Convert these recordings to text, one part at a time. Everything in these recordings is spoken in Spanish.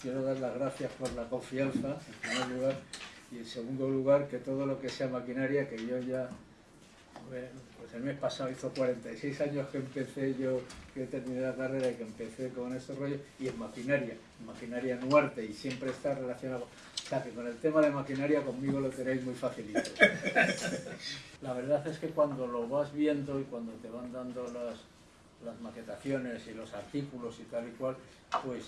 quiero dar las gracias por la confianza, en primer lugar, y en segundo lugar que todo lo que sea maquinaria, que yo ya, pues el mes pasado hizo 46 años que empecé yo, que terminé la carrera y que empecé con este rollo, y en maquinaria, en maquinaria Nuarte, y siempre está relacionado, o sea que con el tema de maquinaria conmigo lo tenéis muy facilito. La verdad es que cuando lo vas viendo y cuando te van dando las, las maquetaciones y los artículos y tal y cual, pues,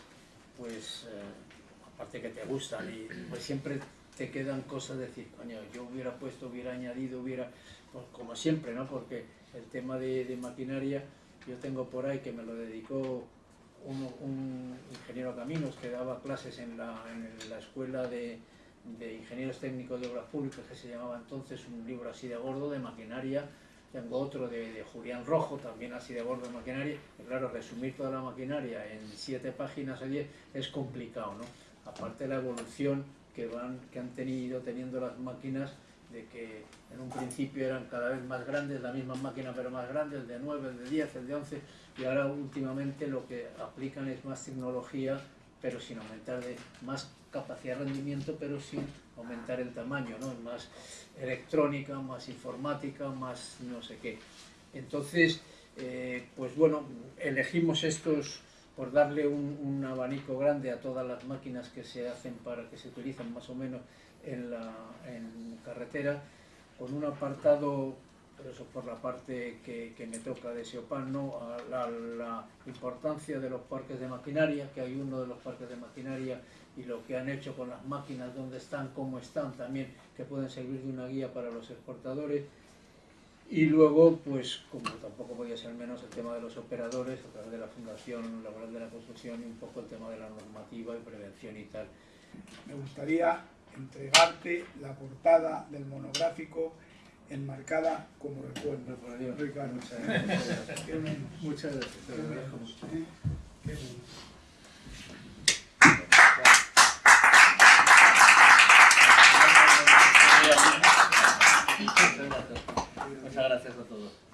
pues eh, aparte que te gustan y pues siempre te quedan cosas de decir, coño, yo hubiera puesto, hubiera añadido, hubiera, pues, como siempre, ¿no? Porque el tema de, maquinaria, yo tengo por ahí que me lo dedicó un, ingeniero caminos que daba clases en la, en la escuela de, de ingenieros técnicos de obras públicas que se llamaba entonces un libro así de gordo de maquinaria tengo otro de, Julián Rojo, también así de gordo de maquinaria, y claro, resumir toda la maquinaria en siete páginas o diez es complicado, ¿no? Aparte de la evolución que, van, que han tenido teniendo las máquinas, de que en un principio eran cada vez más grandes, la misma máquina pero más grande, el de 9, el de 10, el de 11, y ahora últimamente lo que aplican es más tecnología, pero sin aumentar de más capacidad de rendimiento, pero sin aumentar el tamaño, ¿no? más electrónica, más informática, más no sé qué. Entonces, eh, pues bueno, elegimos estos por darle un, abanico grande a todas las máquinas que se hacen para que se utilizan más o menos en, la, en carretera, con un apartado, pero eso por la parte que, me toca de SEOPAN, ¿no? a la, la importancia de los parques de maquinaria, que hay uno de los parques de maquinaria y lo que han hecho con las máquinas, dónde están, cómo están también, que pueden servir de una guía para los exportadores. Y luego, pues como tampoco podía ser menos, el tema de los operadores a través de la Fundación Laboral de la Construcción y un poco el tema de la normativa y prevención y tal. Me gustaría entregarte la portada del monográfico enmarcada como recuerdo. Ricardo. Muchas gracias. Muchas gracias. Muchas gracias a todos.